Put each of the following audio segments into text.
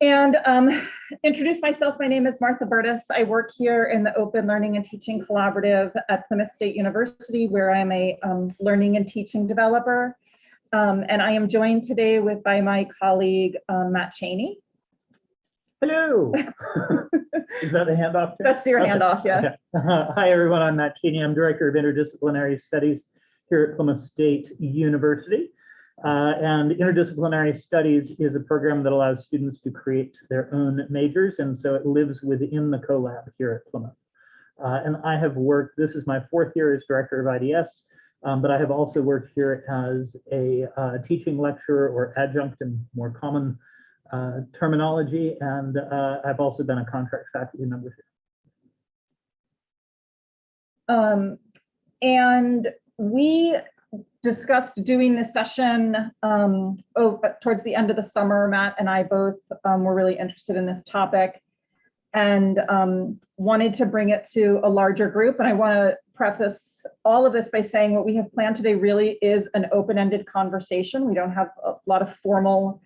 And um, introduce myself, my name is Martha Burtis. I work here in the Open Learning and Teaching Collaborative at Plymouth State University, where I'm a um, learning and teaching developer. Um, and I am joined today with by my colleague, um, Matt Cheney. Hello. Is that the handoff? That's your Okay, handoff, yeah. okay. Hi, everyone. I'm Matt Cheney. I'm Director of Interdisciplinary Studies here at Plymouth State University. Uh, and interdisciplinary studies is a program that allows students to create their own majors. And so it lives within the CoLab here at Plymouth. Uh, and I have worked, this is my fourth year as Director of IDS, um, but I have also worked here as a uh, teaching lecturer or adjunct in more common uh, terminology, and uh, I've also been a contract faculty member. here. Um, and we discussed doing this session um, oh, towards the end of the summer. Matt and I both um, were really interested in this topic and um, wanted to bring it to a larger group. And I want to preface all of this by saying what we have planned today really is an open-ended conversation. We don't have a lot of formal,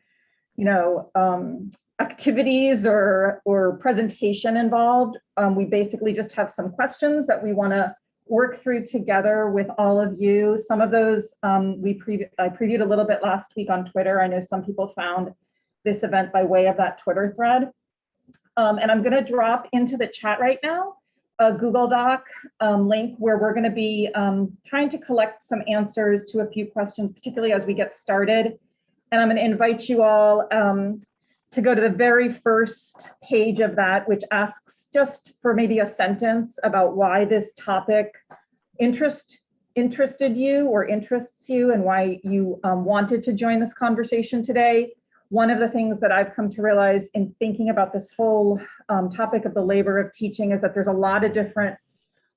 you know, um, activities or or presentation involved. Um, we basically just have some questions that we want to work through together with all of you. Some of those um, we pre I previewed a little bit last week on Twitter. I know some people found this event by way of that Twitter thread. Um, and I'm going to drop into the chat right now a Google Doc um, link where we're going to be um, trying to collect some answers to a few questions, particularly as we get started. And I'm going to invite you all um, to go to the very first page of that, which asks just for maybe a sentence about why this topic interest interested you or interests you and why you um, wanted to join this conversation today. One of the things that I've come to realize in thinking about this whole um, topic of the labor of teaching is that there's a lot of different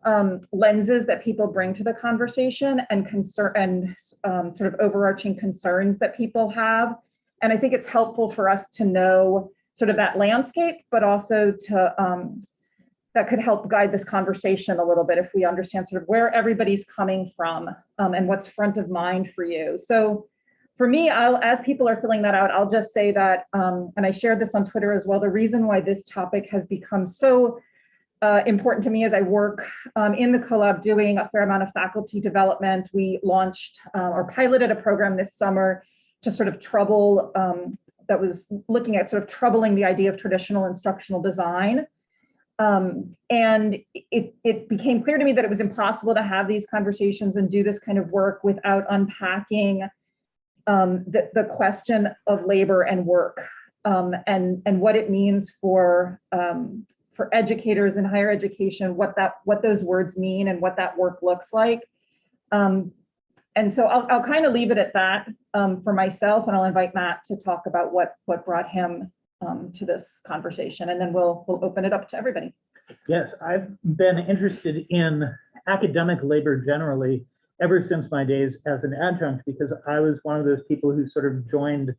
um, lenses that people bring to the conversation and concern and um, sort of overarching concerns that people have. And I think it's helpful for us to know sort of that landscape, but also to um, that could help guide this conversation a little bit if we understand sort of where everybody's coming from um, and what's front of mind for you. So for me, I'll, as people are filling that out, I'll just say that, um, and I shared this on Twitter as well, the reason why this topic has become so uh, important to me as I work um, in the CoLab doing a fair amount of faculty development. We launched uh, or piloted a program this summer to sort of trouble, um, that was looking at sort of troubling the idea of traditional instructional design. Um, and it, it became clear to me that it was impossible to have these conversations and do this kind of work without unpacking um, the, the question of labor and work um, and, and what it means for, um, for educators in higher education, what that what those words mean and what that work looks like. And so I'll, I'll kind of leave it at that um, for myself, and I'll invite Matt to talk about what what brought him um, to this conversation, and then we'll we'll open it up to everybody. Yes, I've been interested in academic labor generally ever since my days as an adjunct because I was one of those people who sort of joined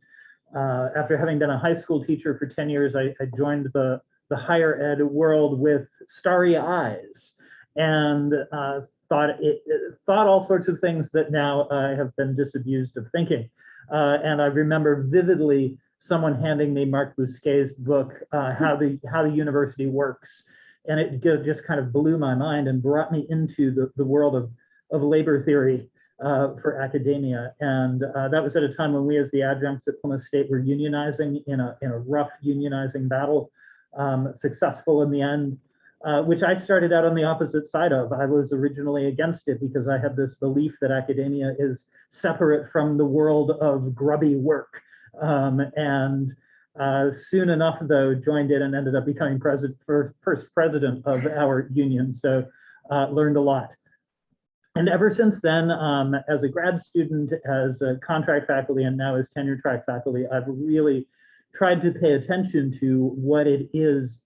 uh, after having been a high school teacher for 10 years, I, I joined the, the higher ed world with starry eyes and uh, thought it, it- thought all sorts of things that now I have been disabused of thinking. Uh, and I remember vividly someone handing me Marc Bousquet's book, uh, How the How the University Works, and it just kind of blew my mind and brought me into the, the world of of labor theory uh, for academia. And uh, that was at a time when we as the adjuncts at Plymouth State were unionizing in a, in a rough unionizing battle, um, successful in the end, uh, which I started out on the opposite side of. I was originally against it because I had this belief that academia is separate from the world of grubby work. Um, and uh, soon enough, though, joined it and ended up becoming president, first, first president of our union. So uh, learned a lot. And ever since then, um, as a grad student, as a contract faculty, and now as tenure track faculty, I've really tried to pay attention to what it is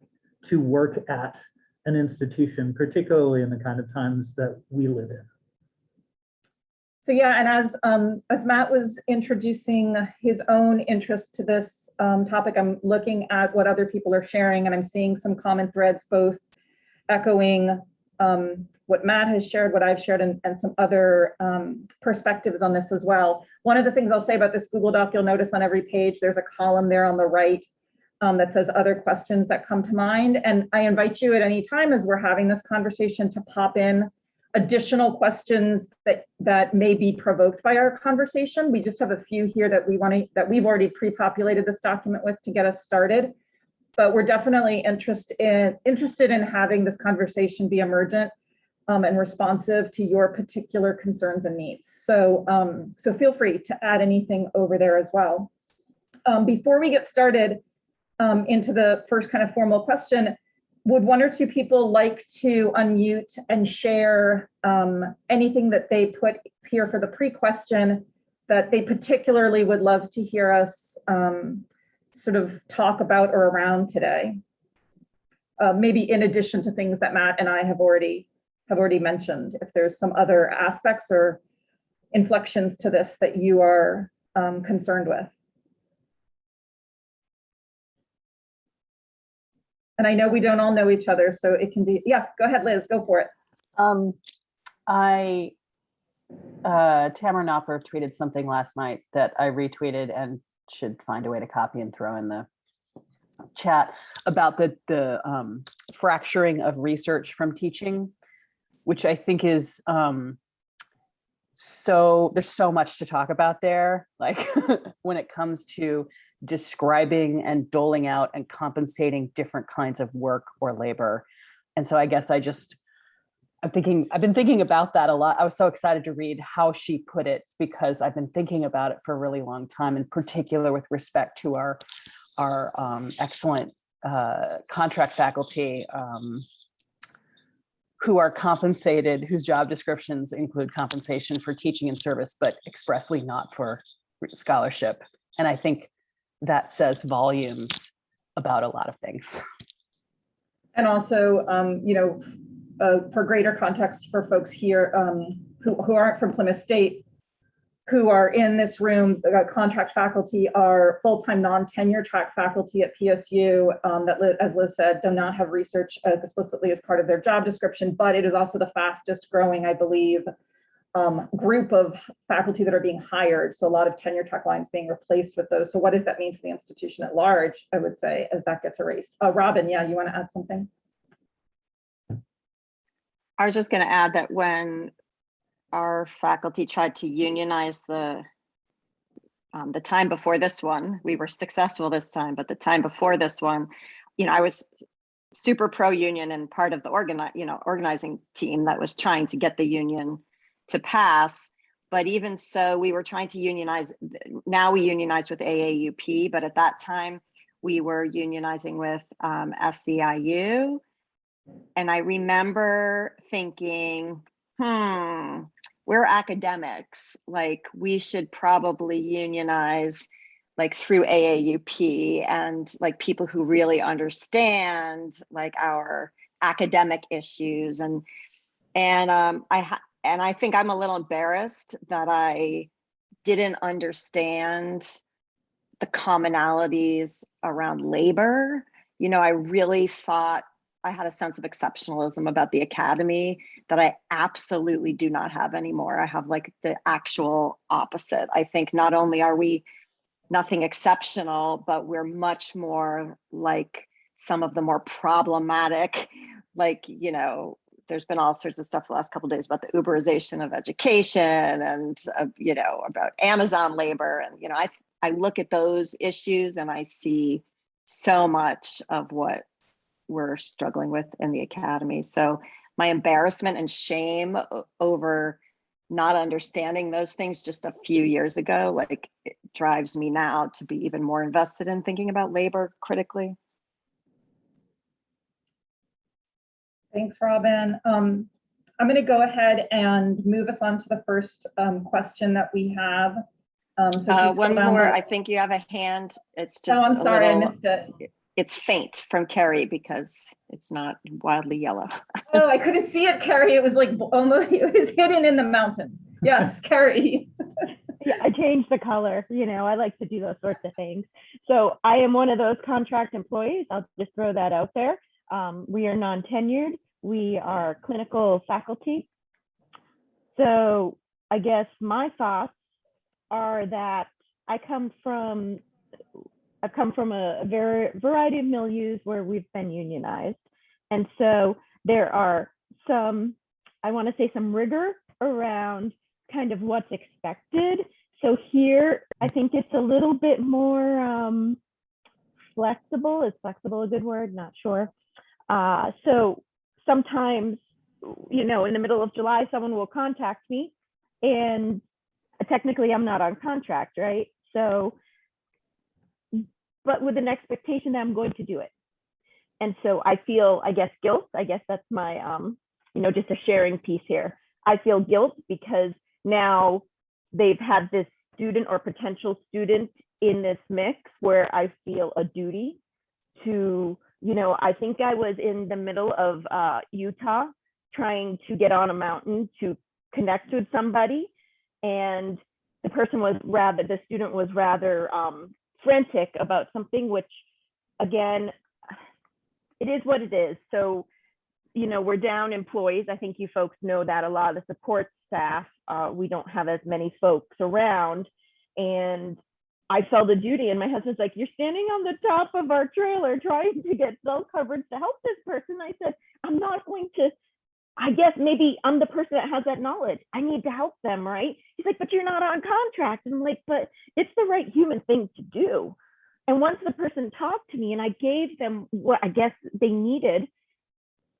to work at an institution, particularly in the kind of times that we live in. So yeah, and as um, as Matt was introducing his own interest to this um, topic, I'm looking at what other people are sharing, and I'm seeing some common threads, both echoing um, what Matt has shared, what I've shared, and, and some other um, perspectives on this as well. One of the things I'll say about this Google Doc, you'll notice on every page, there's a column there on the right um, that says other questions that come to mind. And I invite you at any time as we're having this conversation to pop in additional questions that, that may be provoked by our conversation. We just have a few here that we want to, that we've already pre-populated this document with to get us started. But we're definitely interested in, interested in having this conversation be emergent um, and responsive to your particular concerns and needs. So, um, so feel free to add anything over there as well. Um, before we get started um, into the first kind of formal question, would one or two people like to unmute and share um, anything that they put here for the pre-question that they particularly would love to hear us um, sort of talk about or around today? Uh, maybe in addition to things that Matt and I have already have already mentioned, if there's some other aspects or inflections to this that you are um, concerned with. And I know we don't all know each other, so it can be, yeah, go ahead, Liz, go for it. Um, I, uh, Tamara Nopper tweeted something last night that I retweeted and should find a way to copy and throw in the chat about the, the, um, fracturing of research from teaching, which I think is, um, so there's so much to talk about there, like when it comes to describing and doling out and compensating different kinds of work or labor. And so I guess I just, I'm thinking, I've been thinking about that a lot. I was so excited to read how she put it because I've been thinking about it for a really long time, in particular with respect to our, our um, excellent uh, contract faculty um, who are compensated, whose job descriptions include compensation for teaching and service, but expressly not for scholarship. And I think that says volumes about a lot of things. And also, um, you know, uh, for greater context for folks here um, who, who aren't from Plymouth State, who are in this room, contract faculty are full-time non-tenure track faculty at PSU um, that, as Liz said, do not have research uh, explicitly as part of their job description, but it is also the fastest growing, I believe, um, group of faculty that are being hired. So a lot of tenure track lines being replaced with those. So what does that mean for the institution at large, I would say, as that gets erased? Uh, Robin, yeah, you want to add something? I was just going to add that when our faculty tried to unionize the um, the time before this one, we were successful this time, but the time before this one, you know, I was super pro union and part of the organize, you know, organizing team that was trying to get the union to pass. But even so, we were trying to unionize. Now we unionize with AAUP, but at that time we were unionizing with um, SEIU. And I remember thinking, hmm, we're academics, like we should probably unionize like through AAUP and like people who really understand like our academic issues and and um I and I think I'm a little embarrassed that I didn't understand the commonalities around labor. You know, I really thought I had a sense of exceptionalism about the academy that I absolutely do not have anymore. I have like the actual opposite. I think not only are we nothing exceptional, but we're much more like some of the more problematic, like, you know, there's been all sorts of stuff the last couple days about the Uberization of education and, uh, you know, about Amazon labor. And, you know, I, I look at those issues and I see so much of what we're struggling with in the academy. So my embarrassment and shame over not understanding those things just a few years ago, like it drives me now to be even more invested in thinking about labor critically. Thanks, Robin. Um, I'm going to go ahead and move us on to the first um, question that we have. Um, so Uh, one more, I think you have a hand. It's just Oh, I'm sorry, I missed it. It's faint from Carrie because it's not wildly yellow. Oh, I couldn't see it, Carrie. It was like almost, it was hidden in the mountains. Yes, Carrie. yeah, I changed the color. You know, I like to do those sorts of things. So I am one of those contract employees. I'll just throw that out there. Um, we are non-tenured. We are clinical faculty. So I guess my thoughts are that I come from I've come from a, very variety of milieus where we've been unionized. And so there are some, I want to say some rigor around kind of what's expected. So here, I think it's a little bit more um, flexible. Is flexible a good word? Not sure. Uh, so sometimes, you know, in the middle of July, someone will contact me and technically I'm not on contract, right? So, but with an expectation that I'm going to do it. And so I feel, I guess, guilt. I guess that's my, um, you know, just a sharing piece here. I feel guilt because now they've had this student or potential student in this mix where I feel a duty to, you know, I think I was in the middle of uh, Utah trying to get on a mountain to connect with somebody. And the person was rather, the student was rather um, frantic about something, which again, it is what it is. So, you know, we're down employees. I think you folks know that a lot of the support staff, uh, we don't have as many folks around. And I felt a duty and my husband's like, you're standing on the top of our trailer trying to get cell coverage to help this person. I said, I'm not going to, I guess maybe I'm the person that has that knowledge. I need to help them, right? He's like, but you're not on contract. And I'm like, but it's the right human thing to do. And once the person talked to me and I gave them what I guess they needed,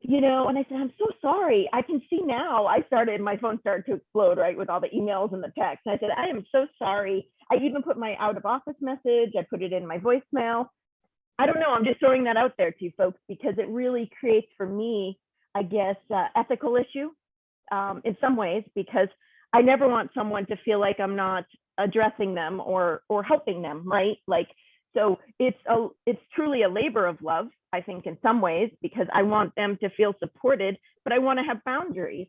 you know, and I said, I'm so sorry. I can see now. I started, my phone started to explode, right, with all the emails and the texts. And I said, I am so sorry. I even put my out of office message, I put it in my voicemail. I don't know. I'm just throwing that out there to you folks because it really creates for me, I guess, uh, ethical issue um, in some ways, because I never want someone to feel like I'm not addressing them or or helping them, right? Like, so it's a it's truly a labor of love, I think, in some ways, because I want them to feel supported, but I want to have boundaries.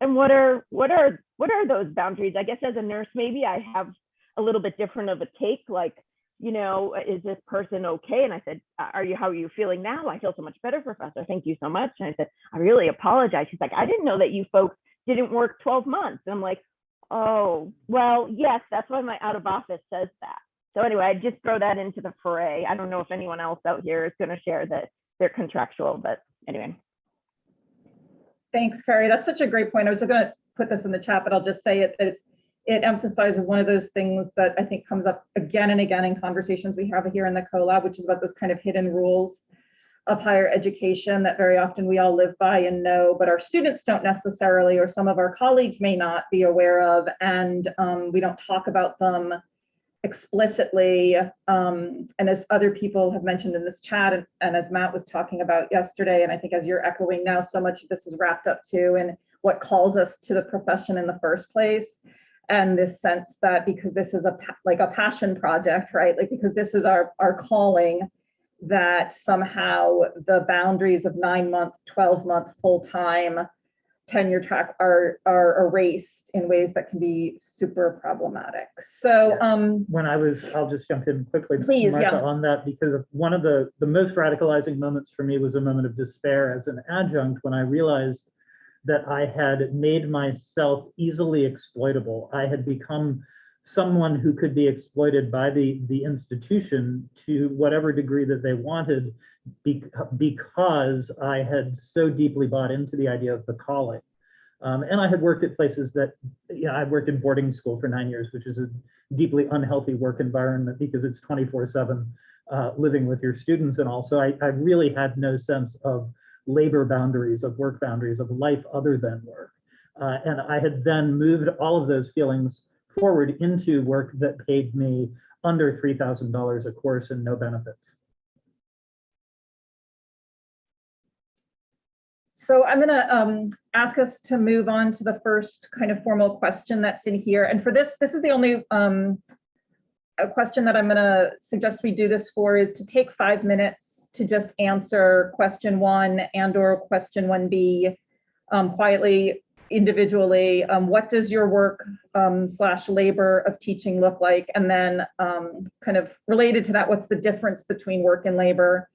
And what are what are what are those boundaries? I guess as a nurse, maybe I have a little bit different of a take, like, you know, uh, is this person okay? And I said, uh, are you, how are you feeling now? I feel so much better, professor. Thank you so much. And I said, I really apologize. She's like, I didn't know that you folks didn't work 12 months. And I'm like, oh, well, yes, that's why my out of office says that. So anyway, I just throw that into the fray. I don't know if anyone else out here is going to share that they're contractual, but anyway. Thanks, Carrie. That's such a great point. I was going to put this in the chat, but I'll just say it, that it's, it emphasizes one of those things that I think comes up again and again in conversations we have here in the CoLab, which is about those kind of hidden rules of higher education that very often we all live by and know, but our students don't necessarily, or some of our colleagues may not be aware of, and um, we don't talk about them explicitly. Um, and as other people have mentioned in this chat, and, and as Matt was talking about yesterday, and I think as you're echoing now, so much of this is wrapped up too in what calls us to the profession in the first place. And this sense that because this is a like a passion project, right? Like because this is our, our calling, that somehow the boundaries of nine month, 12 month, full-time tenure track are are erased in ways that can be super problematic. So um when I was, I'll just jump in quickly. Please, Martha, yeah. On that, because one of the, the most radicalizing moments for me was a moment of despair as an adjunct when I realized that I had made myself easily exploitable. I had become someone who could be exploited by the, the institution to whatever degree that they wanted be, because I had so deeply bought into the idea of the calling. Um, and I had worked at places that, you know, I worked in boarding school for nine years, which is a deeply unhealthy work environment because it's 24 seven uh, living with your students. And also I, I really had no sense of labor boundaries, of work boundaries, of life other than work. Uh, and I had then moved all of those feelings forward into work that paid me under $3,000 a course and no benefits. So I'm gonna um, ask us to move on to the first kind of formal question that's in here. And for this, this is the only um, question that I'm gonna suggest we do this for is to take five minutes to just answer question one and or question one B um, quietly, individually. Um, what does your work um, slash labor of teaching look like? And then um, kind of related to that, what's the difference between work and labor?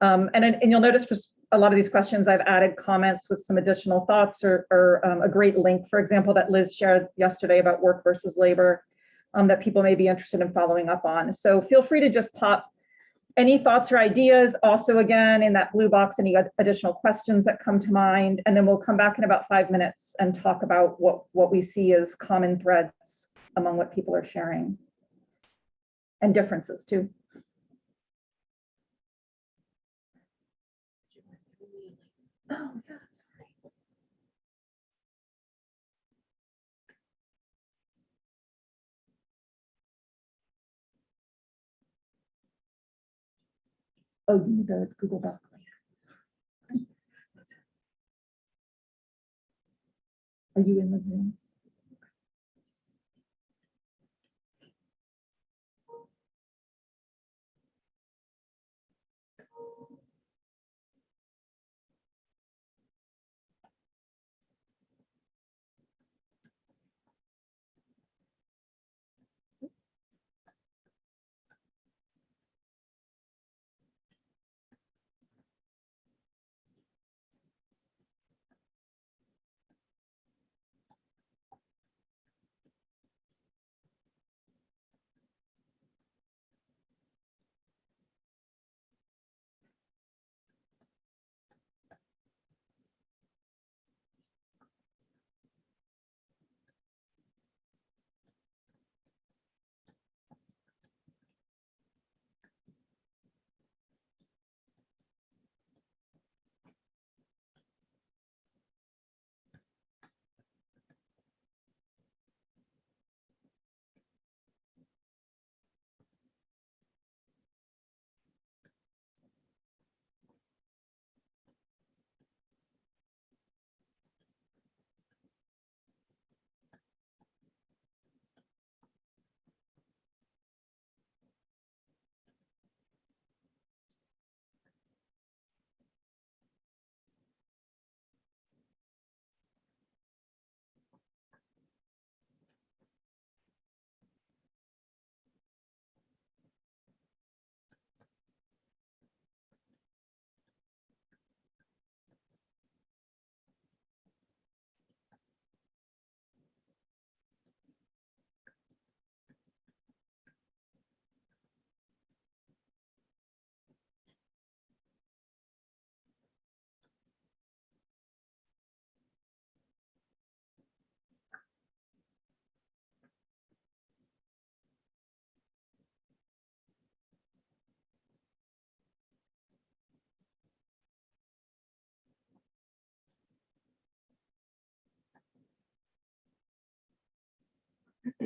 Um, and, and you'll notice for a lot of these questions, I've added comments with some additional thoughts or, or a great link, for example, that Liz shared yesterday about work versus labor um, that people may be interested in following up on. So feel free to just pop any thoughts or ideas? Also, again, in that blue box, any additional questions that come to mind? And then we'll come back in about five minutes and talk about what, what we see as common threads among what people are sharing. And differences too. Oh, you need the Google Doc. Are you in the Zoom?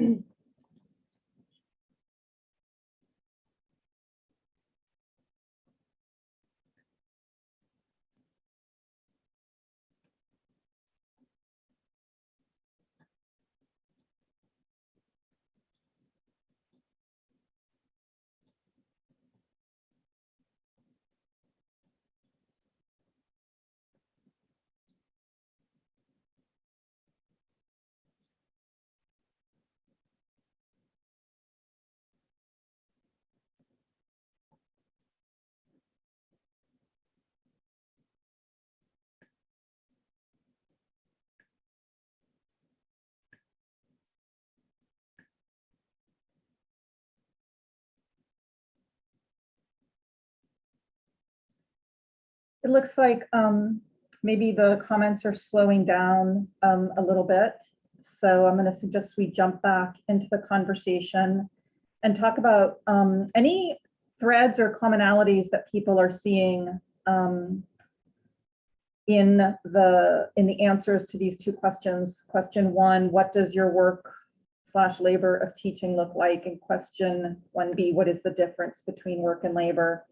mm It looks like um, maybe the comments are slowing down um, a little bit. So I'm going to suggest we jump back into the conversation and talk about um, any threads or commonalities that people are seeing um, in the in the answers to these two questions. Question one, what does your work slash labor of teaching look like? And question 1B, what is the difference between work and labor?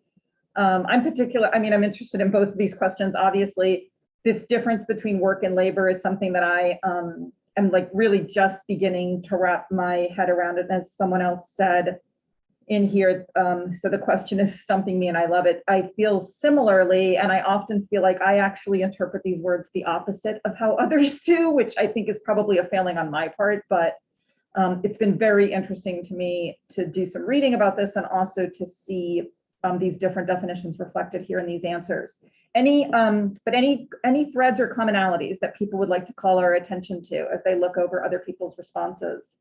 Um, I'm particular, I mean, I'm interested in both of these questions. Obviously, this difference between work and labor is something that I um, am like really just beginning to wrap my head around it. As someone else said in here, um, so the question is stumping me and I love it. I feel similarly, and I often feel like I actually interpret these words the opposite of how others do, which I think is probably a failing on my part, but um, it's been very interesting to me to do some reading about this and also to see um, these different definitions reflected here in these answers. Any, um, but any, any threads or commonalities that people would like to call our attention to as they look over other people's responses?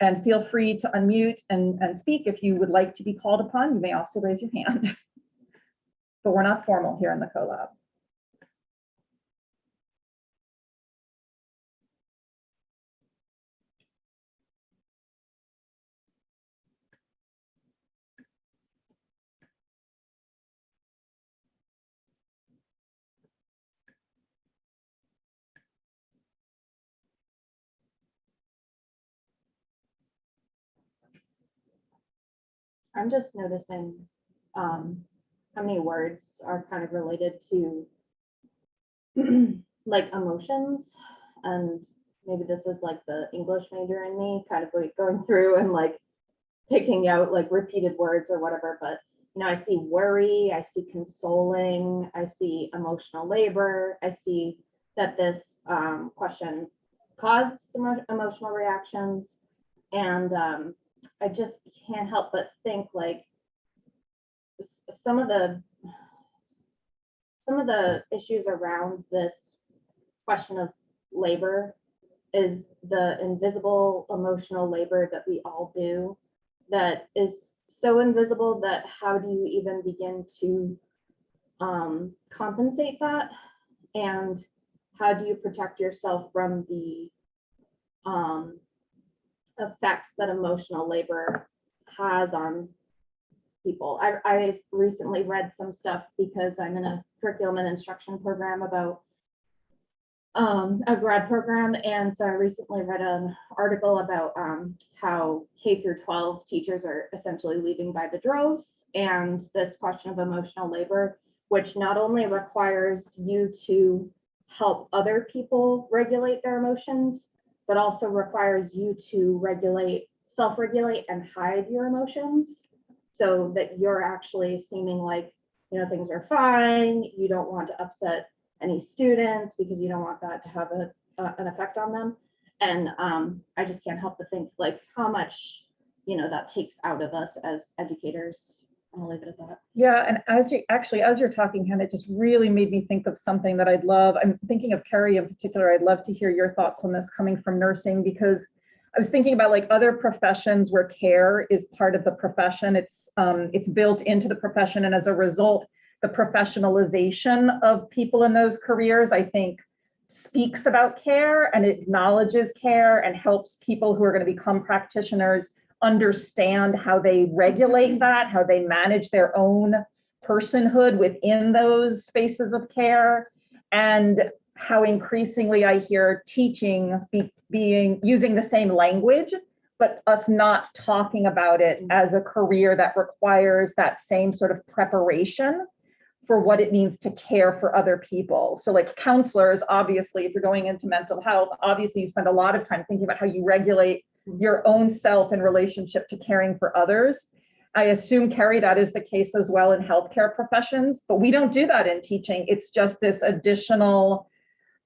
and feel free to unmute and, and speak if you would like to be called upon. You may also raise your hand. But we're not formal here in the CoLab. I'm just noticing um, how many words are kind of related to like emotions. And maybe this is like the English major in me kind of like going through and like picking out like repeated words or whatever. But, you know, I see worry, I see consoling, I see emotional labor, I see that this um, question caused some emotional reactions. And um, I just can't help but think like some of the some of the issues around this question of labor is the invisible emotional labor that we all do that is so invisible that how do you even begin to um, compensate that? And how do you protect yourself from the um, effects that emotional labor has on people. I, I recently read some stuff because I'm in a curriculum and instruction program about um, a grad program. And so I recently read an article about um, how K through 12 teachers are essentially leaving by the droves. And this question of emotional labor, which not only requires you to help other people regulate their emotions, but also requires you to regulate, self-regulate and hide your emotions so that you're actually seeming like, you know, things are fine, you don't want to upset any students because you don't want that to have a, an effect on them. And um, I just can't help but think like how much, you know, that takes out of us as educators. I'll leave it at that. Yeah, and as you, actually, as you're talking, Hannah, it just really made me think of something that I'd love. I'm thinking of Carrie in particular. I'd love to hear your thoughts on this coming from nursing because I was thinking about like other professions where care is part of the profession. It's um, it's built into the profession, and as a result, the professionalization of people in those careers, I think, speaks about care and acknowledges care and helps people who are going to become practitioners understand how they regulate mm-hmm. that, how they manage their own personhood within those spaces of care, and how increasingly I hear teaching be, being using the same language, but us not talking about it mm-hmm. as a career that requires that same sort of preparation for what it means to care for other people. So like counselors, obviously, if you're going into mental health, obviously you spend a lot of time thinking about how you regulate your own self in relationship to caring for others. I assume, Carrie, that is the case as well in healthcare professions, but we don't do that in teaching. It's just this additional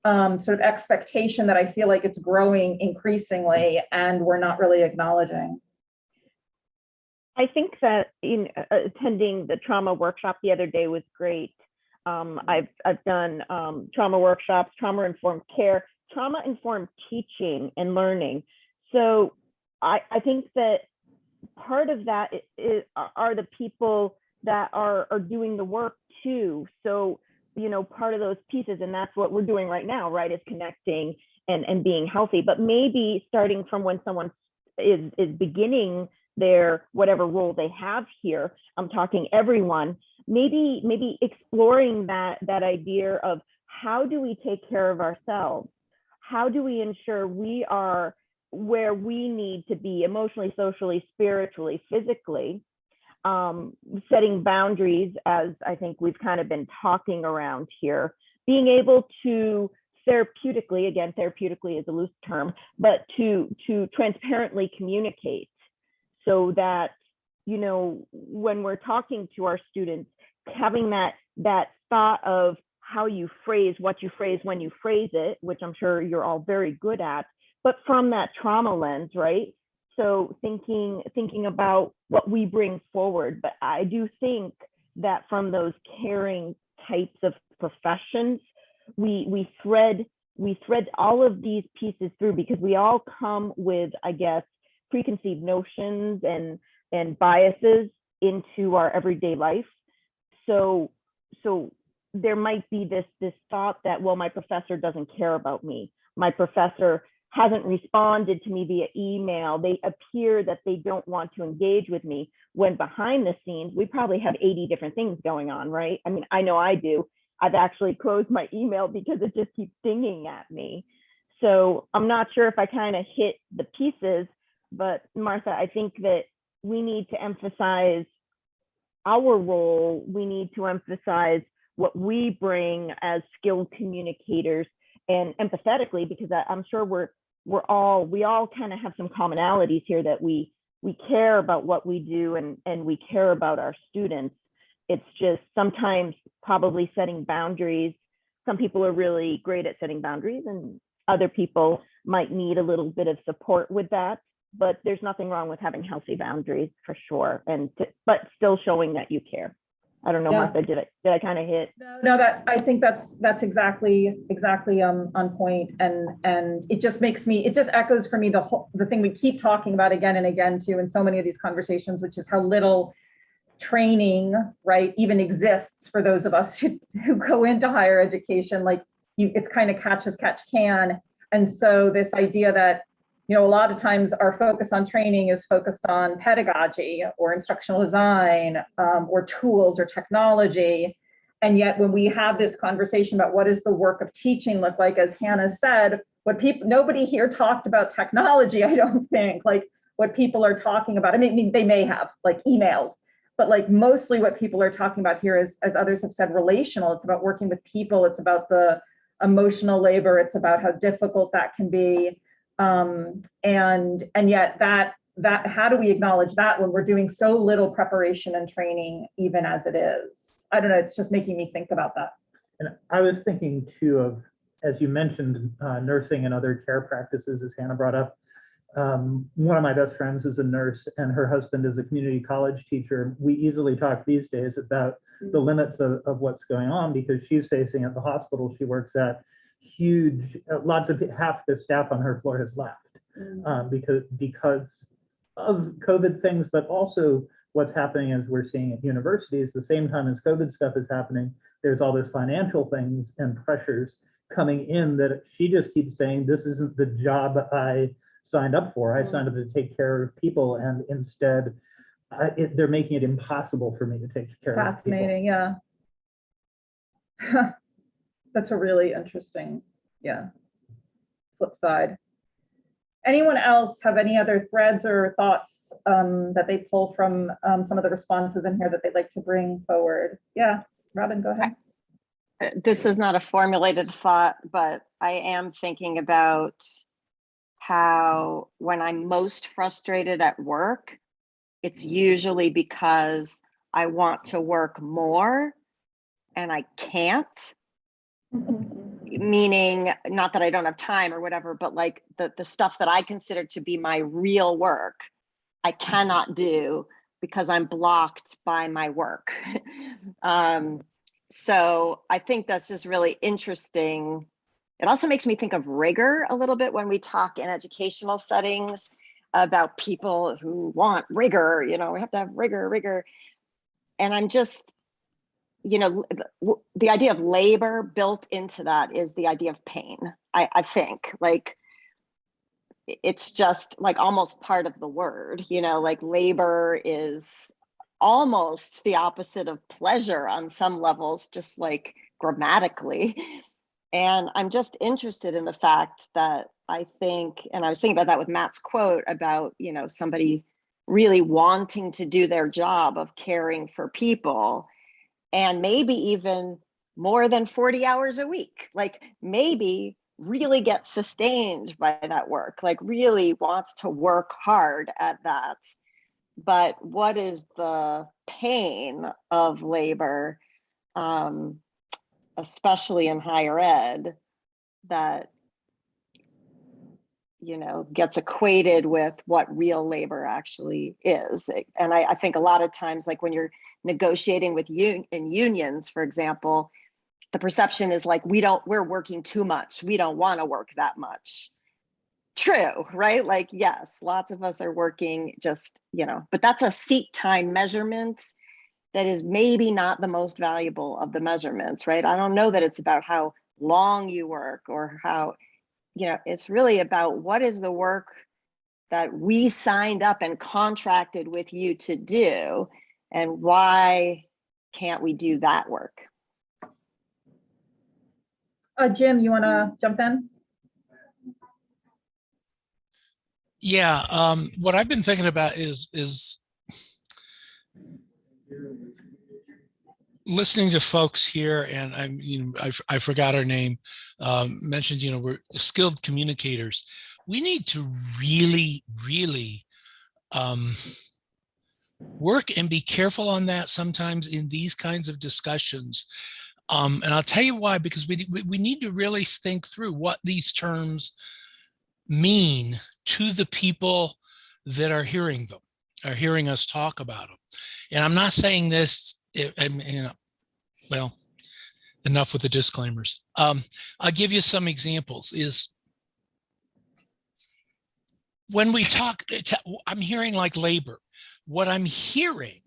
um, sort of expectation that I feel like it's growing increasingly and we're not really acknowledging. I think that in uh, attending the trauma workshop the other day was great. Um, I've, I've done um, trauma workshops, trauma informed care, trauma informed teaching and learning. So I, I think that part of that i- i- are the people that are, are doing the work too. So, you know, part of those pieces, and that's what we're doing right now, right, is connecting and, and being healthy. But maybe starting from when someone is, is beginning their whatever role they have here i'm talking everyone maybe maybe exploring that that idea of how do we take care of ourselves how do we ensure we are where we need to be emotionally socially spiritually physically um, setting boundaries as i think we've kind of been talking around here. Being able to therapeutically again therapeutically is a loose term but to to transparently communicate so that you know when we're talking to our students having that that thought of how you phrase what you phrase when you phrase it which i'm sure you're all very good at but from that trauma lens right so thinking thinking about what we bring forward but i do think that from those caring types of professions we we thread we thread all of these pieces through because we all come with i guess preconceived notions and and biases into our everyday life. So so there might be this this thought that well my professor doesn't care about me. My professor hasn't responded to me via email. They appear that they don't want to engage with me when behind the scenes we probably have 80 different things going on, right? I mean, I know I do. I've actually closed my email because it just keeps dinging at me. So I'm not sure if I kind of hit the pieces, but Martha, I think that we need to emphasize our role. We need to emphasize what we bring as skilled communicators and empathetically, because I, I'm sure we're we're all we all kind of have some commonalities here that we we care about what we do and and we care about our students. It's just sometimes probably setting boundaries. Some people are really great at setting boundaries and other people might need a little bit of support with that but there's nothing wrong with having healthy boundaries for sure and to, but still showing that you care i don't know Yeah. martha did it did i kind of hit No, that, I think that's, that's exactly, exactly um, on point and, and it just makes me, it just echoes for me the whole, the thing we keep talking about again and again too in so many of these conversations, which is how little training, right, even exists for those of us who, who go into higher education, like you, it's kind of catch as catch can. And so this idea that, you know, a lot of times our focus on training is focused on pedagogy or instructional design um, or tools or technology. And yet when we have this conversation about what does the work of teaching look like, as Hannah said, what people, nobody here talked about technology, I don't think, like what people are talking about. I mean, I mean, they may have like emails, but like mostly what people are talking about here is, as others have said, relational. It's about working with people. It's about the emotional labor. It's about how difficult that can be. Um, and, and yet that, that, how do we acknowledge that when we're doing so little preparation and training, even as it is? I don't know, it's just making me think about that. And I was thinking too of, as you mentioned, uh, nursing and other care practices, as Hannah brought up. Um, one of my best friends is a nurse and her husband is a community college teacher. We easily talk these days about the limits of, of what's going on because she's facing at the hospital she works at huge, uh, lots of, half the staff on her floor has left um, because, because of COVID things, but also what's happening as we're seeing at universities, the same time as COVID stuff is happening, there's all this financial things and pressures coming in that she just keeps saying, this isn't the job I signed up for. I signed up to take care of people and instead I, it, they're making it impossible for me to take care of people. Fascinating, yeah. That's a really interesting, yeah. Flip side. Anyone else have any other threads or thoughts um, that they pull from um, some of the responses in here that they'd like to bring forward? Yeah, Robin, go ahead. This is not a formulated thought, but I am thinking about how when I'm most frustrated at work, it's usually because I want to work more and I can't. Meaning, not that I don't have time or whatever, but like the, the stuff that I consider to be my real work, I cannot do because I'm blocked by my work. um, so I think that's just really interesting. It also makes me think of rigor a little bit when we talk in educational settings about people who want rigor, you know, we have to have rigor, rigor. And I'm just, you know, the idea of labor built into that is the idea of pain. I, I think like it's just like almost part of the word, you know, like labor is almost the opposite of pleasure on some levels, just like grammatically. And I'm just interested in the fact that I think, and I was thinking about that with Matt's quote about, you know, somebody really wanting to do their job of caring for people and maybe even more than 40 hours a week, like maybe really get sustained by that work, like really wants to work hard at that. But what is the pain of labor, um, especially in higher ed, that you know gets equated with what real labor actually is? And I, I think a lot of times, like when you're negotiating with un- in unions, for example, the perception is like we don't we're working too much. We don't want to work that much true, right? Like, yes, lots of us are working just, you know, but that's a seat time measurement that is maybe not the most valuable of the measurements, right? I don't know that it's about how long you work or how, you know, it's really about what is the work that we signed up and contracted with you to do and why can't we do that work? Uh, Jim, you want to jump in? Yeah, um, what I've been thinking about is, is listening to folks here and I'm, you know, I, f- I forgot her name, um, mentioned, you know, we're skilled communicators. We need to really, really, um, work and be careful on that sometimes in these kinds of discussions. Um, and I'll tell you why, because we, we, need to really think through what these terms mean to the people that are hearing them, are hearing us talk about them. And I'm not saying this, I I mean, you know, well, enough with the disclaimers. Um, I'll give you some examples is when we talk, I'm hearing like labor. What I'm hearing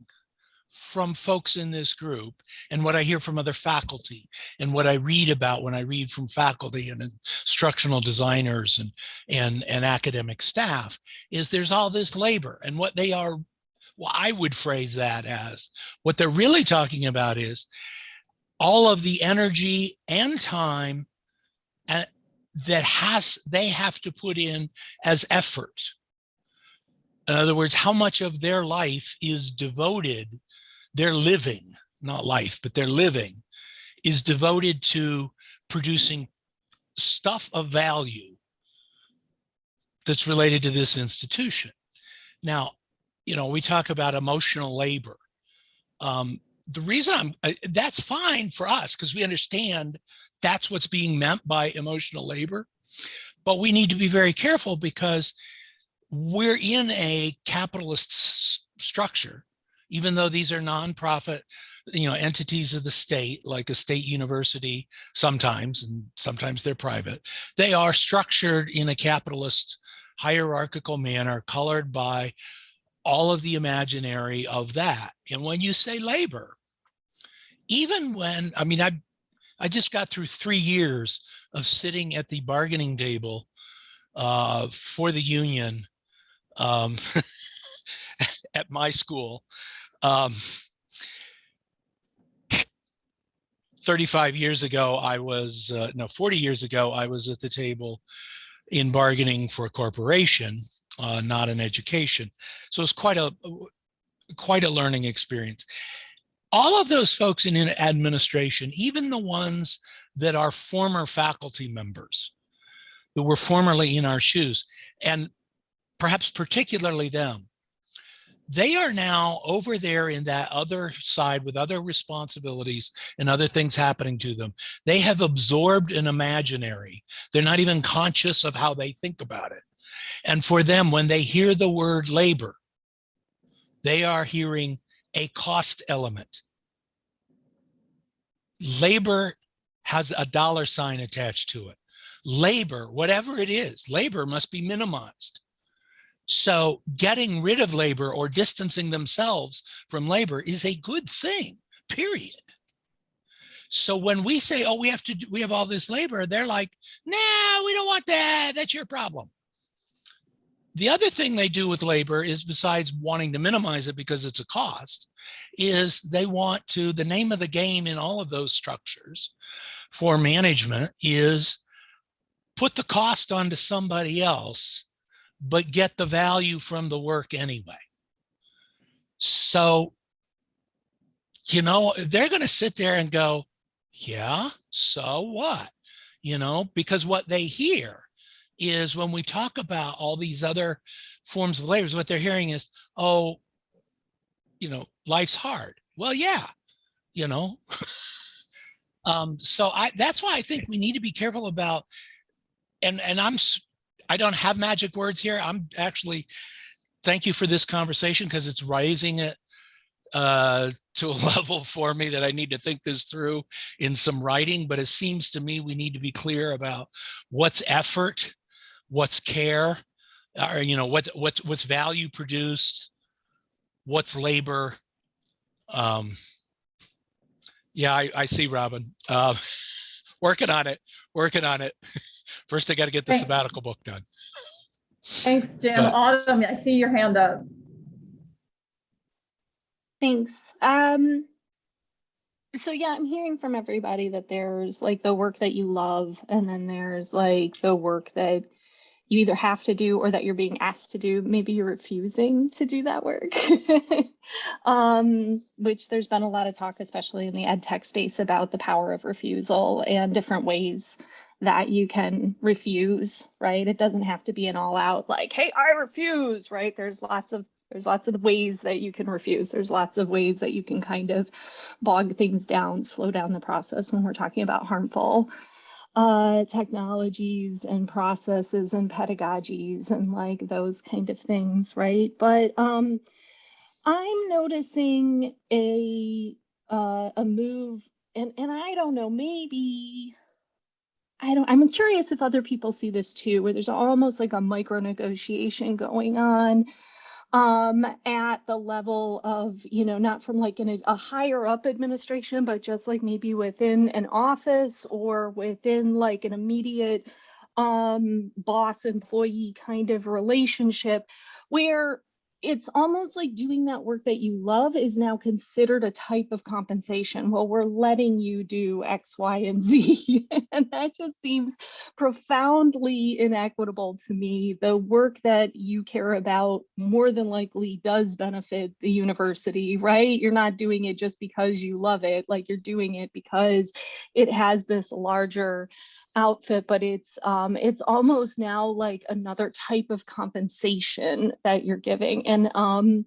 from folks in this group and what I hear from other faculty and what I read about when I read from faculty and instructional designers and and and academic staff is there's all this labor and what they are well I would phrase that as what they're really talking about is all of the energy and time and that has they have to put in as effort in other words how much of their life is devoted their living not life but their living is devoted to producing stuff of value that's related to this institution. Now, you know, we talk about emotional labor. Um, the reason I'm, that's fine for us because we understand that's what's being meant by emotional labor. But we need to be very careful because we're in a capitalist structure, even though these are nonprofit, you know, entities of the state, like a state university, sometimes, and sometimes they're private. They are structured in a capitalist hierarchical manner, colored by all of the imaginary of that. And when you say labor, even when, I mean, I, I just got through three years of sitting at the bargaining table uh, for the union um, at my school. Um, 35 years ago, I was, uh, no, 40 years ago, I was at the table in bargaining for a corporation, uh, not an education. So it's quite a, quite a learning experience. All of those folks in administration, even the ones that are former faculty members, who were formerly in our shoes, and perhaps particularly them, they are now over there in that other side with other responsibilities and other things happening to them. They have absorbed an imaginary. They're not even conscious of how they think about it. And for them, when they hear the word labor, they are hearing a cost element. Labor has a dollar sign attached to it. Labor, whatever it is, labor must be minimized. So getting rid of labor or distancing themselves from labor is a good thing, period. So when we say, oh, we have to, do, we have all this labor, they're like, nah, we don't want that. That's your problem. The other thing they do with labor is besides wanting to minimize it because it's a cost, is they want to, the name of the game in all of those structures for management is put the cost onto somebody else but get the value from the work anyway. So, you know, they're going to sit there and go, yeah, so what? You know, because what they hear is when we talk about all these other forms of labor, what they're hearing is, oh, you know, life's hard. Well, yeah, you know. um, so I that's why I think we need to be careful about and and I'm I don't have magic words here. I'm actually, thank you for this conversation because it's raising it uh, to a level for me that I need to think this through in some writing, but it seems to me we need to be clear about what's effort, what's care, or, you know, what, what, what's value produced, what's labor. Um, yeah, I, I see Robin. Uh, working on it, working on it. First, I got to get the Thank- sabbatical book done. Thanks, Jim. But- Autumn, I see your hand up. Thanks. Um, so yeah, I'm hearing from everybody that there's like the work that you love, and then there's like the work that you either have to do or that you're being asked to do. Maybe you're refusing to do that work. um, which there's been a lot of talk, especially in the ed tech space, about the power of refusal and different ways that you can refuse, right? It doesn't have to be an all out like, hey, I refuse, right? There's lots of there's lots of ways that you can refuse. There's lots of ways that you can kind of bog things down, slow down the process when we're talking about harmful uh, technologies and processes and pedagogies and like those kind of things, right? But um, I'm noticing a uh, a move, and and I don't know, maybe I don't. I'm curious if other people see this too, where there's almost like a micro negotiation going on um at the level of you know not from like an, a higher up administration but just like maybe within an office or within like an immediate um boss employee kind of relationship where it's almost like doing that work that you love is now considered a type of compensation. Well, we're letting you do X, Y, and Z. and that just seems profoundly inequitable to me. The work that you care about more than likely does benefit the university, right? You're not doing it just because you love it, like you're doing it because it has this larger outfit, but it's um it's almost now like another type of compensation that you're giving. And um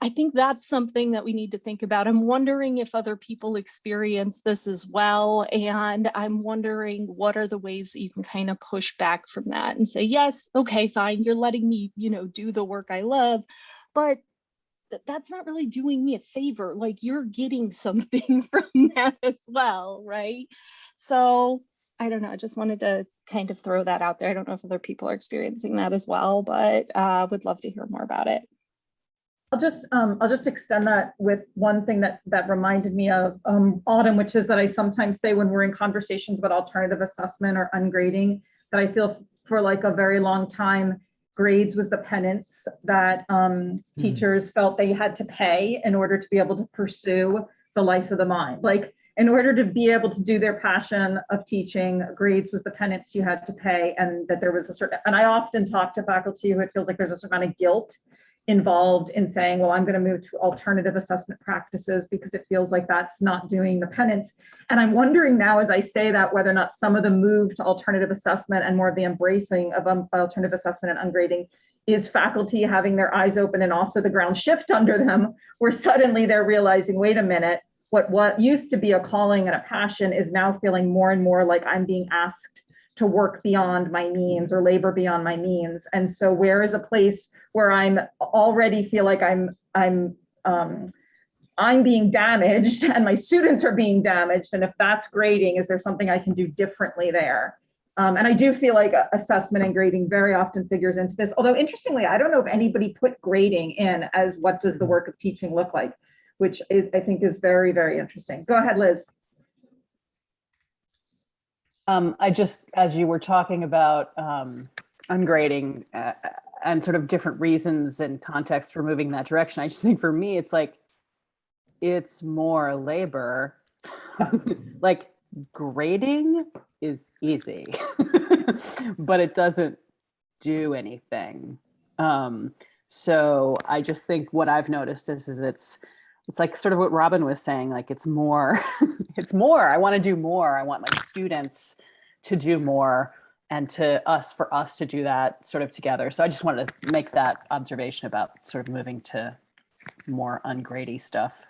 I think that's something that we need to think about. I'm wondering if other people experience this as well. And I'm wondering what are the ways that you can kind of push back from that and say, yes, okay, fine, you're letting me, you know, do the work I love, but th- that's not really doing me a favor. Like you're getting something from that as well, right? So I don't know. I just wanted to kind of throw that out there. I don't know if other people are experiencing that as well, but uh, would love to hear more about it. I'll just, um, I'll just extend that with one thing that, that reminded me of, um, Autumn, which is that I sometimes say when we're in conversations about alternative assessment or ungrading, that I feel for like a very long time, grades was the penance that, um, teachers felt they had to pay in order to be able to pursue the life of the mind. Like, in order to be able to do their passion of teaching, grades was the penance you had to pay, and that there was a certain, and I often talk to faculty who it feels like there's a certain amount of guilt involved in saying, well, I'm going to move to alternative assessment practices because it feels like that's not doing the penance. And I'm wondering now, as I say that, whether or not some of the move to alternative assessment and more of the embracing of um, alternative assessment and ungrading is faculty having their eyes open and also the ground shift under them, where suddenly they're realizing, wait a minute, what what used to be a calling and a passion is now feeling more and more like I'm being asked to work beyond my means or labor beyond my means. And so where is a place where I'm already feel like I'm I'm um, I'm being damaged and my students are being damaged. And if that's grading, is there something I can do differently there? Um, and I do feel like assessment and grading very often figures into this. Although interestingly, I don't know if anybody put grading in as what does the work of teaching look like, which is, I think is very, very interesting. Go ahead, Liz. Um, I just, as you were talking about um, ungrading uh, and sort of different reasons and context for moving that direction, I just think for me, it's like, it's more labor. like grading is easy, but it doesn't do anything. Um, so I just think what I've noticed is, is it's, it's like sort of what Robin was saying, like it's more, it's more, I want to do more. I want my students to do more and to us, for us to do that sort of together. So I just wanted to make that observation about sort of moving to more ungrady stuff.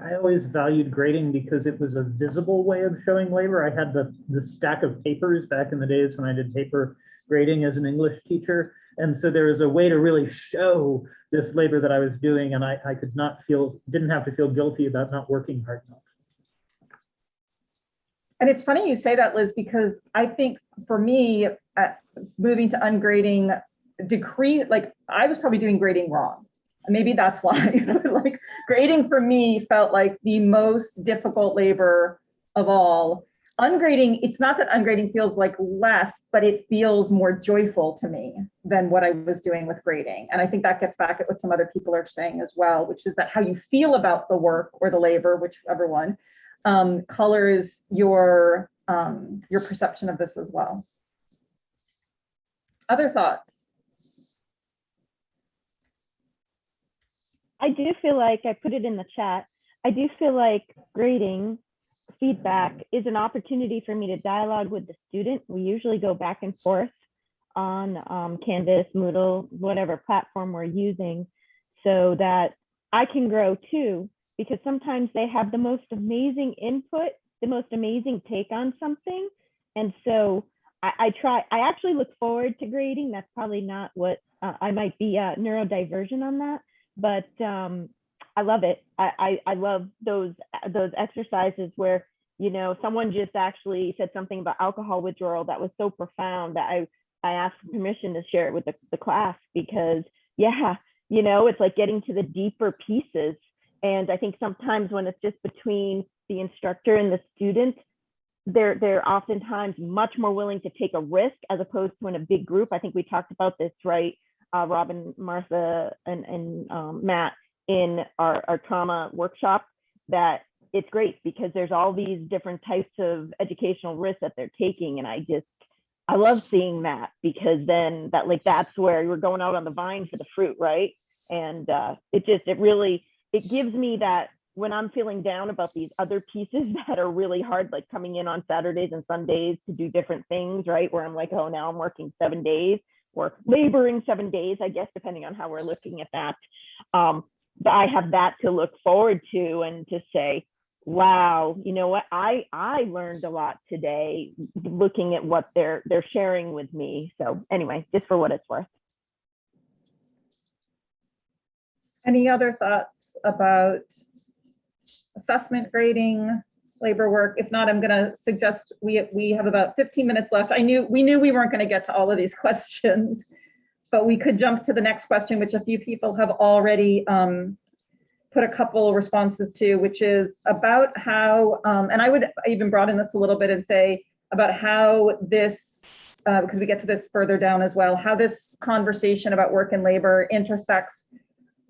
I always valued grading because it was a visible way of showing labor. I had the, the stack of papers back in the days when I did paper grading as an English teacher. And so there was a way to really show this labor that I was doing and I, I could not feel, didn't have to feel guilty about not working hard enough. And it's funny you say that, Liz, because I think for me, uh, moving to ungrading decree, like I was probably doing grading wrong. Maybe that's why, like grading for me felt like the most difficult labor of all. Ungrading, it's not that ungrading feels like less, but it feels more joyful to me than what I was doing with grading. And I think that gets back at what some other people are saying as well, which is that how you feel about the work or the labor, whichever one, um, colors your um, your perception of this as well. Other thoughts? I do feel like I put it in the chat. I do feel like grading feedback is an opportunity for me to dialogue with the student. We usually go back and forth on um, Canvas, Moodle, whatever platform we're using, so that I can grow too. Because sometimes they have the most amazing input, the most amazing take on something, and so I, I try. I actually look forward to grading. That's probably not what uh, I might be uh, neurodivergent on that but um, I love it. I, I, I love those those exercises where you know someone just actually said something about alcohol withdrawal that was so profound that I I asked permission to share it with the, the class because yeah, you know, it's like getting to the deeper pieces. And I think sometimes when it's just between the instructor and the student, they're they're oftentimes much more willing to take a risk as opposed to in a big group. I think we talked about this, right? uh, Robin, Martha, and, and um, Matt in our, our trauma workshop that it's great because there's all these different types of educational risks that they're taking. And I just, I love seeing that because then that like, that's where you're going out on the vine for the fruit, right? And uh, it just, it really, it gives me that when I'm feeling down about these other pieces that are really hard, like coming in on Saturdays and Sundays to do different things, right? Where I'm like, oh, now I'm working seven days or laboring seven days, I guess, depending on how we're looking at that. Um, I have that to look forward to and to say, wow, you know what, I I learned a lot today looking at what they're they're sharing with me. So anyway, just for what it's worth. Any other thoughts about assessment grading, labor work? If not, I'm going to suggest we, we have about 15 minutes left. I knew, we knew we weren't going to get to all of these questions, but we could jump to the next question, which a few people have already um, put a couple responses to, which is about how, um, and I would even broaden this a little bit and say about how this, uh, because we get to this further down as well, how this conversation about work and labor intersects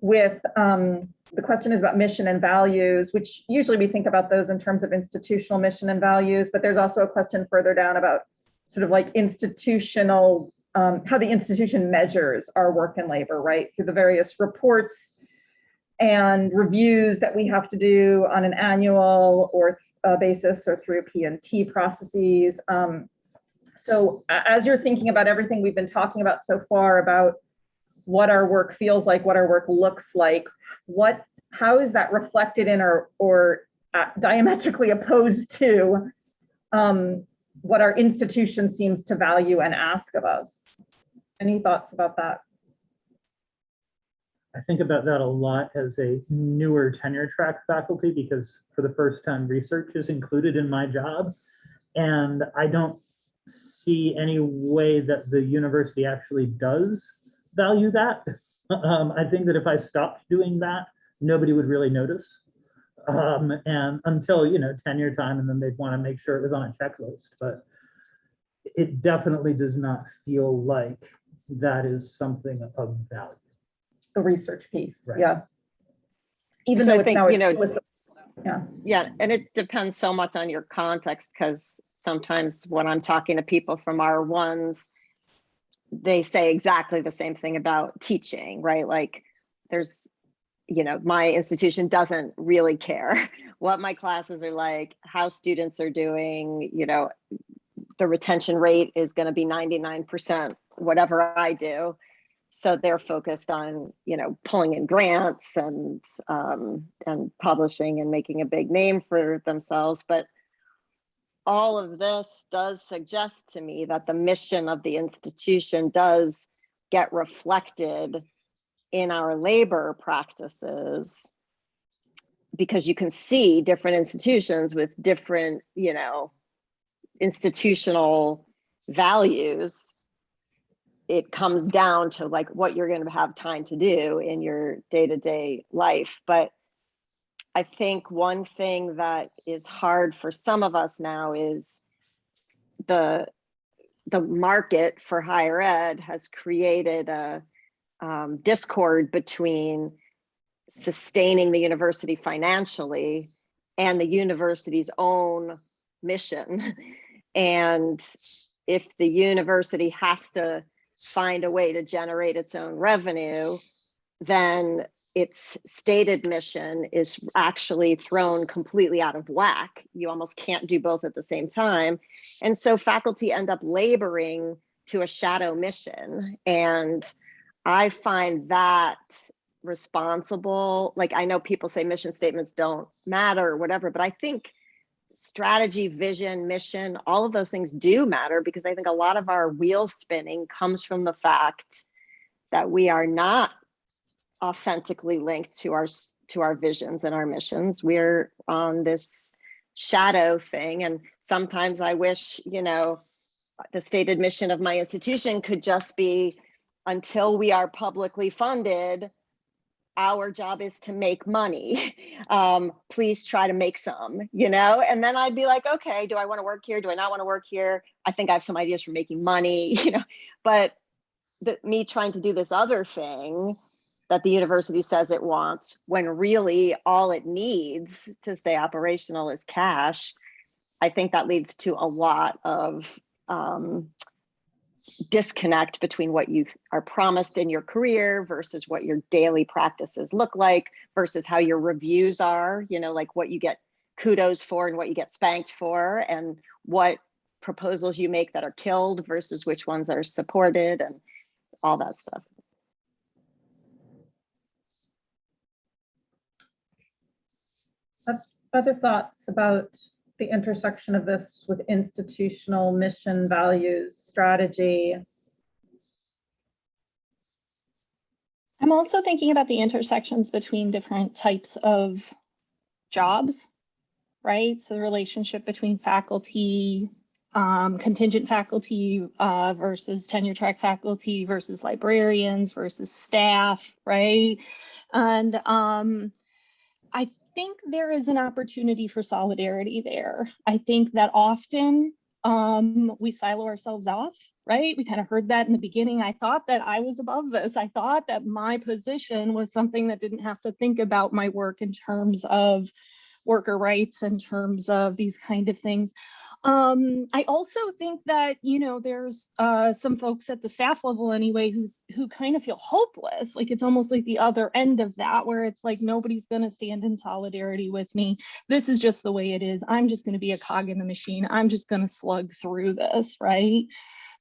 with um, the question is about mission and values, which usually we think about those in terms of institutional mission and values, but there's also a question further down about sort of like institutional, um, how the institution measures our work and labor, right? Through the various reports and reviews that we have to do on an annual or uh, basis or through P&T processes. Um, so as you're thinking about everything we've been talking about so far about what our work feels like, what our work looks like, what, how is that reflected in or, or uh, diametrically opposed to um, what our institution seems to value and ask of us? Any thoughts about that? I think about that a lot as a newer tenure track faculty because for the first time research is included in my job. And I don't see any way that the university actually does value that. Um, I think that if I stopped doing that, nobody would really notice. Um, and until, you know, tenure time, and then they'd want to make sure it was on a checklist. But it definitely does not feel like that is something of value. The research piece, Right. yeah. Even So I though it's think, now you know. Yeah, Yeah, and it depends so much on your context because sometimes when I'm talking to people from R1s, they say exactly the same thing about teaching, right? Like there's, you know, my institution doesn't really care what my classes are like, how students are doing, you know, the retention rate is going to be 99%, whatever I do. So they're focused on, you know, pulling in grants and um, and publishing and making a big name for themselves. But all of this does suggest to me that the mission of the institution does get reflected in our labor practices because you can see different institutions with different, you know, institutional values, it comes down to like what you're going to have time to do in your day-to-day life. But I think one thing that is hard for some of us now is the the market for higher ed has created a um, discord between sustaining the university financially and the university's own mission. And if the university has to find a way to generate its own revenue, then its stated mission is actually thrown completely out of whack. You almost can't do both at the same time. And so faculty end up laboring to a shadow mission. And I find that responsible. Like I know people say mission statements don't matter or whatever, but I think strategy, vision, mission, all of those things do matter because I think a lot of our wheel spinning comes from the fact that we are not authentically linked to our to our visions and our missions. We're on this shadow thing and sometimes I wish, you know, the stated mission of my institution could just be until we are publicly funded, our job is to make money. Um, please try to make some, you know? And then I'd be like, okay, do I want to work here? Do I not want to work here? I think I have some ideas for making money, you know, but the, me trying to do this other thing that the university says it wants, when really all it needs to stay operational is cash. I think that leads to a lot of um, disconnect between what you are promised in your career versus what your daily practices look like versus how your reviews are, you know, like what you get kudos for and what you get spanked for and what proposals you make that are killed versus which ones are supported and all that stuff. Other thoughts about the intersection of this with institutional mission, values, strategy? I'm also thinking about the intersections between different types of jobs, right? So the relationship between faculty, um, contingent faculty uh, versus tenure track faculty versus librarians versus staff, right? And um, I think there is an opportunity for solidarity there. I think that often um, we silo ourselves off, right? We kind of heard that in the beginning. I thought that I was above this. I thought that my position was something that didn't have to think about my work in terms of worker rights, in terms of these kind of things. Um, I also think that, you know, there's uh, some folks at the staff level anyway who who kind of feel hopeless. Like it's almost like the other end of that, where it's like nobody's going to stand in solidarity with me. This is just the way it is. I'm just going to be a cog in the machine. I'm just going to slug through this, right?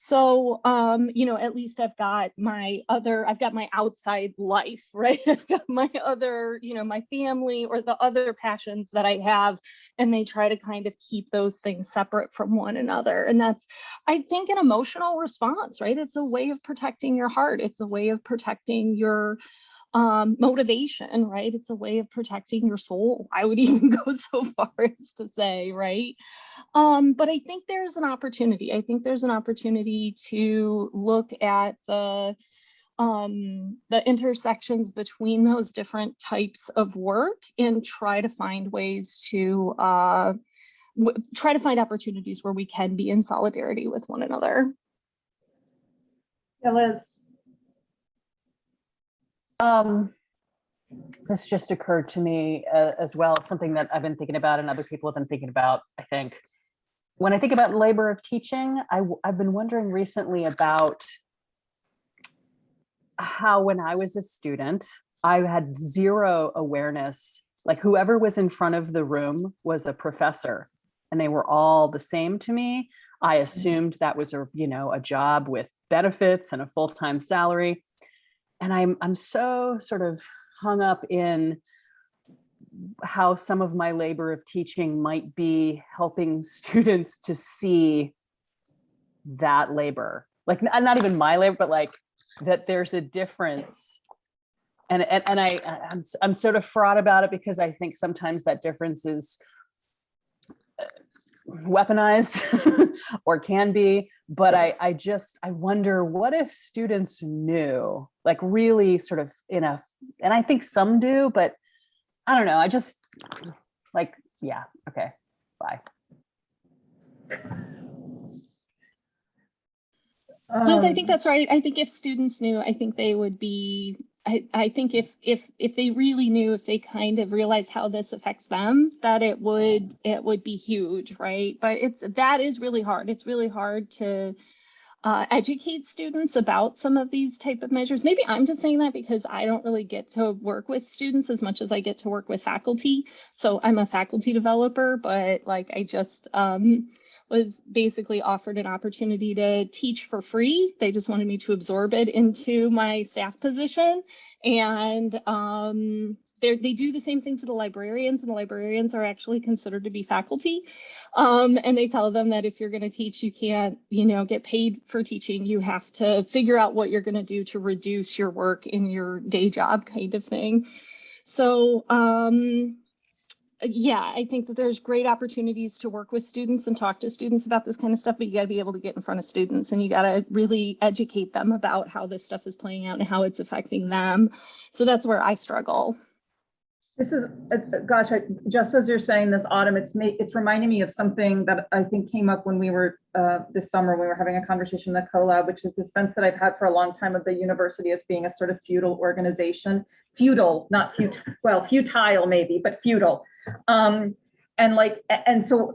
So, um, you know, at least I've got my other, I've got my outside life, right? I've got my other, you know, my family or the other passions that I have, and they try to kind of keep those things separate from one another. And that's, I think, an emotional response, right? It's a way of protecting your heart. It's a way of protecting your um, motivation, right? It's a way of protecting your soul. I would even go so far as to say, right? Um, but I think there's an opportunity. I think there's an opportunity to look at the um, the intersections between those different types of work and try to find ways to uh, try to find opportunities where we can be in solidarity with one another. Yeah, Liz, Um, this just occurred to me uh, as well, something that I've been thinking about and other people have been thinking about, I think. When I think about labor of teaching, I've been wondering recently about how when I was a student, I had zero awareness, like whoever was in front of the room was a professor and they were all the same to me. I assumed that was a, you know, a job with benefits and a full-time salary and I'm I'm so sort of hung up in how some of my labor of teaching might be helping students to see that labor. Like not even my labor but like that there's a difference. And and, and I I'm, I'm sort of fraught about it because I think sometimes that difference is uh, weaponized or can be, but I, I just, I wonder what if students knew, like really sort of in a, and I think some do, but I don't know, I just like, yeah, okay, bye. Liz, I Um, think that's right. I think if students knew, I think they would be, I, think if, if, if they really knew, if they kind of realized how this affects them, that it would, it would be huge, right? But it's, that is really hard. It's really hard to uh, educate students about some of these type of measures. Maybe I'm just saying that because I don't really get to work with students as much as I get to work with faculty. So I'm a faculty developer, but like I just, um, was basically offered an opportunity to teach for free. They just wanted me to absorb it into my staff position. And um, they do the same thing to the librarians, and the librarians are actually considered to be faculty. Um, and they tell them that if you're going to teach, you can't, you know, get paid for teaching. You have to figure out what you're going to do to reduce your work in your day job, kind of thing. So um, yeah, I think that there's great opportunities to work with students and talk to students about this kind of stuff, but you got to be able to get in front of students and you got to really educate them about how this stuff is playing out and how it's affecting them. So that's where I struggle. This is, uh, uh, gosh, I- just as you're saying this autumn, it's it's reminding me of something that I think came up when we were, uh, this summer, we were having a conversation in the collab, which is the sense that I've had for a long time of the university as being a sort of feudal organization. Feudal, not futile, well, futile maybe, but feudal. Um, and like, and so,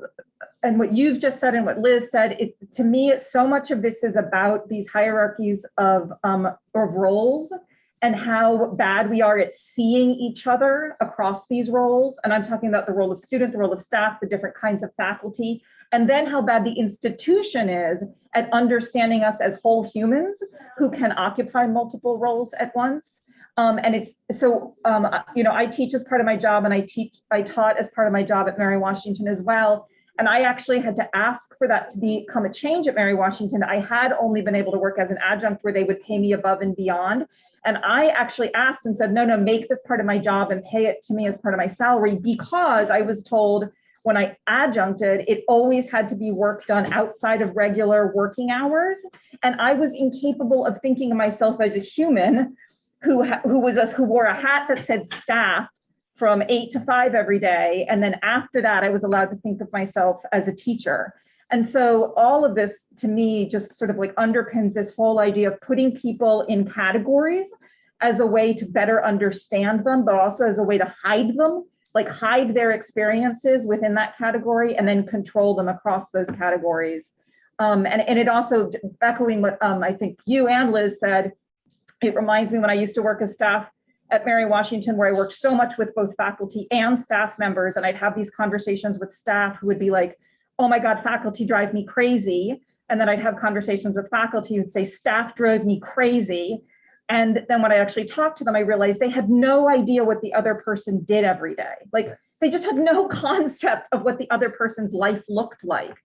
and what you've just said and what Liz said, it, to me, so much of this is about these hierarchies of, um, of roles and how bad we are at seeing each other across these roles. And I'm talking about the role of student, the role of staff, the different kinds of faculty, and then how bad the institution is at understanding us as whole humans who can occupy multiple roles at once. Um, and it's so, um, you know, I teach as part of my job and I teach, I taught as part of my job at Mary Washington as well. And I actually had to ask for that to become a change at Mary Washington. I had only been able to work as an adjunct where they would pay me above and beyond. And I actually asked and said, no, no, make this part of my job and pay it to me as part of my salary because I was told when I adjuncted, it always had to be work done outside of regular working hours. And I was incapable of thinking of myself as a human who, who was, us, who wore a hat that said staff from eight to five every day. And then after that, I was allowed to think of myself as a teacher. And so all of this to me just sort of like underpins this whole idea of putting people in categories as a way to better understand them, but also as a way to hide them, like hide their experiences within that category and then control them across those categories. Um, and, and it also echoing what um, I think you and Liz said, it reminds me when I used to work as staff at Mary Washington, where I worked so much with both faculty and staff members, and I'd have these conversations with staff who would be like, oh my God, faculty drive me crazy. And then I'd have conversations with faculty who'd say, staff drove me crazy. And then when I actually talked to them, I realized they had no idea what the other person did every day. Like they just had no concept of what the other person's life looked like.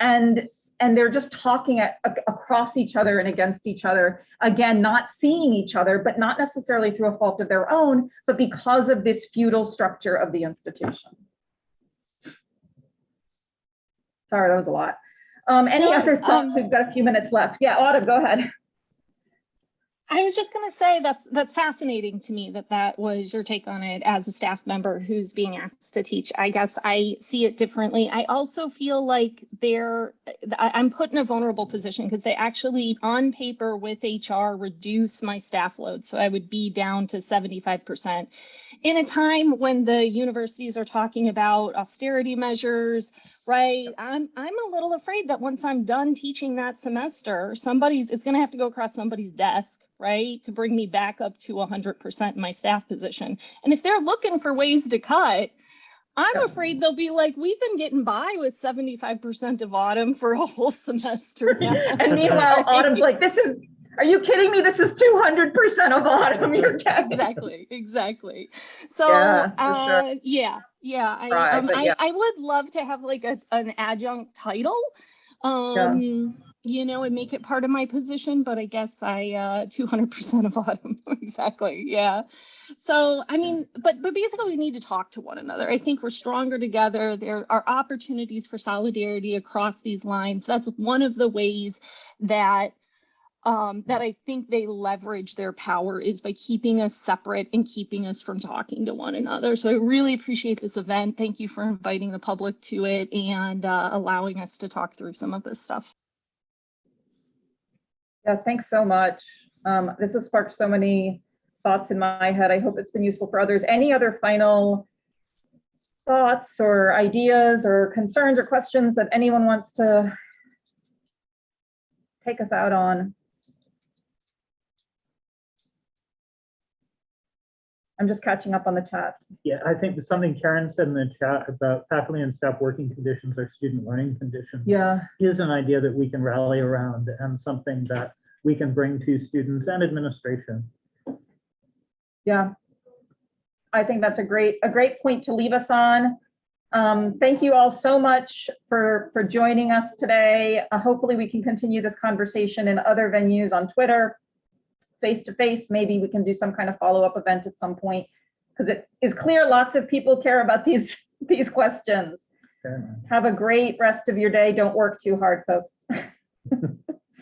And and they're just talking at, across each other and against each other. Again, not seeing each other, but not necessarily through a fault of their own, but because of this feudal structure of the institution. Sorry, that was a lot. Um, any other thoughts? um, We've got a few minutes left. Yeah, Autumn, go ahead. I was just going to say that's that's fascinating to me that that was your take on it as a staff member who's being asked to teach. I guess I see it differently. I also feel like they're I'm put in a vulnerable position because they actually on paper with HR reduce my staff load, so I would be down to 75% in a time when the universities are talking about austerity measures, right? I'm I'm a little afraid that once I'm done teaching that semester, somebody's it's going to have to go across somebody's desk, right, to bring me back up to 100% in my staff position. And if they're looking for ways to cut, I'm Yeah. afraid they'll be like, we've been getting by with 75% of autumn for a whole semester. And meanwhile, Autumn's like, this is, are you kidding me? This is 200% of Autumn you're getting. exactly exactly so Yeah, for sure. uh yeah yeah I, Right, um, but I. I would love to have like a, an adjunct title um you know, and make it part of my position, but I guess I uh 200% of autumn. exactly. Yeah. So, I mean, but but basically we need to talk to one another. I think we're stronger together. There are opportunities for solidarity across these lines. That's one of the ways that um, that I think they leverage their power is by keeping us separate and keeping us from talking to one another. So I really appreciate this event. Thank you for inviting the public to it and uh, allowing us to talk through some of this stuff. Yeah, thanks so much. Um, this has sparked so many thoughts in my head. I hope it's been useful for others. Any other final thoughts or ideas or concerns or questions that anyone wants to take us out on? I'm just catching up on the chat. Yeah, I think something Karen said in the chat about faculty and staff working conditions or student learning conditions Yeah, is an idea that we can rally around and something that we can bring to students and administration. yeah. I think that's a great, a great point to leave us on. Um, thank you all so much for, for joining us today. Uh, hopefully we can continue this conversation in other venues on Twitter, face to face. Maybe we can do some kind of follow-up event at some point. Because it is clear lots of people care about these, these questions. Have a great rest of your day. Don't work too hard, folks.